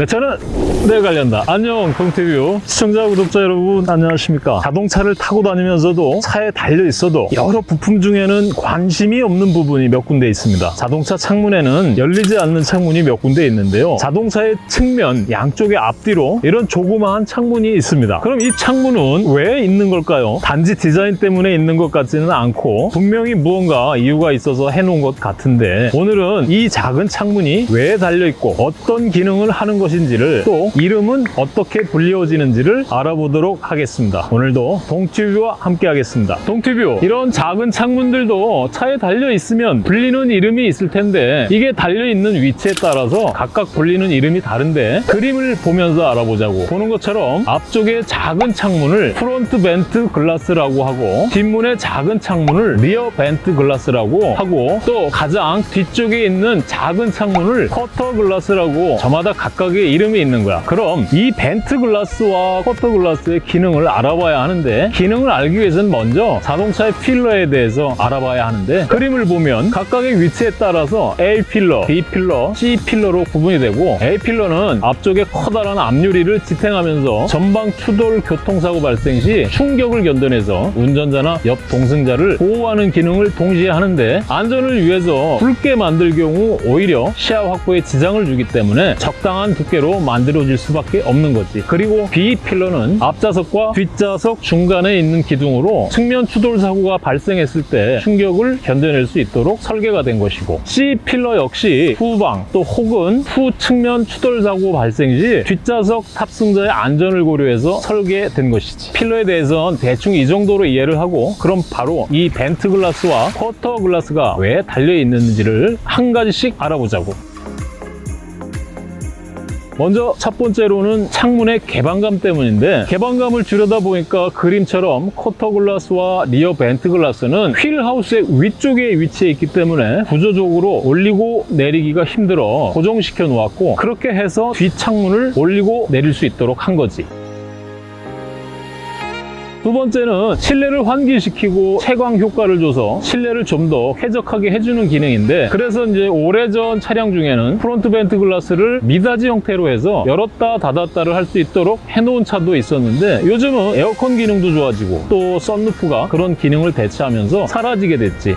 내 차는 내 관련다. 안녕 동티뷰 시청자 구독자 여러분 안녕하십니까. 자동차를 타고 다니면서도 차에 달려 있어도 여러 부품 중에는 관심이 없는 부분이 몇 군데 있습니다. 자동차 창문에는 열리지 않는 창문이 몇 군데 있는데요. 자동차의 측면 양쪽의 앞뒤로 이런 조그마한 창문이 있습니다. 그럼 이 창문은 왜 있는 걸까요? 단지 디자인 때문에 있는 것 같지는 않고 분명히 무언가 이유가 있어서 해놓은 것 같은데 오늘은 이 작은 창문이 왜 달려있고 어떤 기능을 하는 것 인지를 또 이름은 어떻게 불리워지는지를 알아보도록 하겠습니다. 오늘도 동튜브와 함께 하겠습니다. 동튜브 이런 작은 창문들도 차에 달려 있으면 불리는 이름이 있을 텐데 이게 달려있는 위치에 따라서 각각 불리는 이름이 다른데 그림을 보면서 알아보자고 보는 것처럼 앞쪽에 작은 창문을 front vent glass라고 하고 뒷문의 작은 창문을 rear vent glass라고 하고 또 가장 뒤쪽에 있는 작은 창문을 quarter glass라고 저마다 각각의 이름이 있는 거야. 그럼 이 vent glass와 quarter glass의 기능을 알아봐야 하는데 기능을 알기 위해서는 먼저 자동차의 pillar에 대해서 알아봐야 하는데 그림을 보면 각각의 위치에 따라서 A 필러, B 필러, C 필러로 구분이 되고 A 필러는 앞쪽에 커다란 앞유리를 지탱하면서 전방 추돌 교통사고 발생 시 충격을 견뎌내서 운전자나 옆 동승자를 보호하는 기능을 동시에 하는데 안전을 위해서 굵게 만들 경우 오히려 시야 확보에 지장을 주기 때문에 적당한 두께로 만들어질 수밖에 없는 거지. 그리고 B 필러는 앞좌석과 뒷좌석 중간에 있는 기둥으로 측면 추돌 사고가 발생했을 때 충격을 견뎌낼 수 있도록 설계가 된 것이고 C pillar 역시 후방 또 혹은 후 측면 추돌 사고 발생 시 뒷좌석 탑승자의 안전을 고려해서 설계된 것이지. pillar에 대해서는 대충 이 정도로 이해를 하고 그럼 바로 이 vent glass와 quarter glass가 왜 달려 있는지를 한 가지씩 알아보자고 먼저 첫 번째로는 창문의 개방감 때문인데 개방감을 주려다 보니까 그림처럼 quarter glass와 rear vent glass는 wheel house의 위쪽에 위치해 있기 때문에 구조적으로 올리고 내리기가 힘들어 고정시켜 놓았고 그렇게 해서 뒷창문을 올리고 내릴 수 있도록 한 거지 두 번째는 실내를 환기시키고 채광 효과를 줘서 실내를 좀 더 쾌적하게 해주는 기능인데 그래서 이제 오래전 차량 중에는 front vent glass를 미닫이 형태로 해서 열었다 닫았다를 할 수 있도록 해놓은 차도 있었는데 요즘은 에어컨 기능도 좋아지고 또 썬루프가 그런 기능을 대체하면서 사라지게 됐지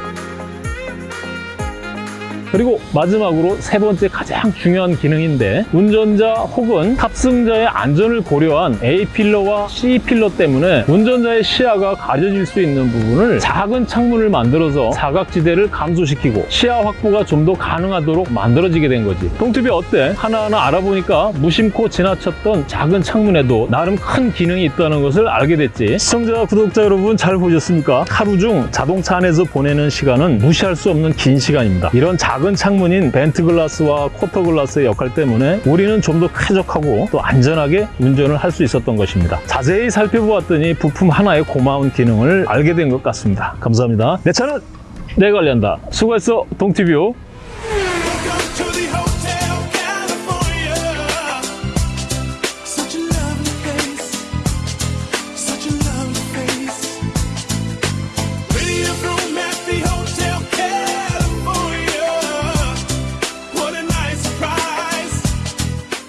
그리고 마지막으로 세 번째 가장 중요한 기능인데 운전자 혹은 탑승자의 안전을 고려한 A 필러와 C 필러 때문에 운전자의 시야가 가려질 수 있는 부분을 작은 창문을 만들어서 사각지대를 감소시키고 시야 확보가 좀 더 가능하도록 만들어지게 된 거지 동튜비 어때? 하나하나 알아보니까 무심코 지나쳤던 작은 창문에도 나름 큰 기능이 있다는 것을 알게 됐지 시청자 구독자 여러분 잘 보셨습니까? 하루 중 자동차 안에서 보내는 시간은 무시할 수 없는 긴 시간입니다 이런 작은 창문인 vent glass와 quarter glass의 역할 때문에 우리는 좀 더 쾌적하고 또 안전하게 운전을 할 수 있었던 것입니다. 자세히 살펴보았더니 부품 하나의 고마운 기능을 알게 된 것 같습니다. 감사합니다. 내 차는 내 관련다. 수고했어, 동티뷰.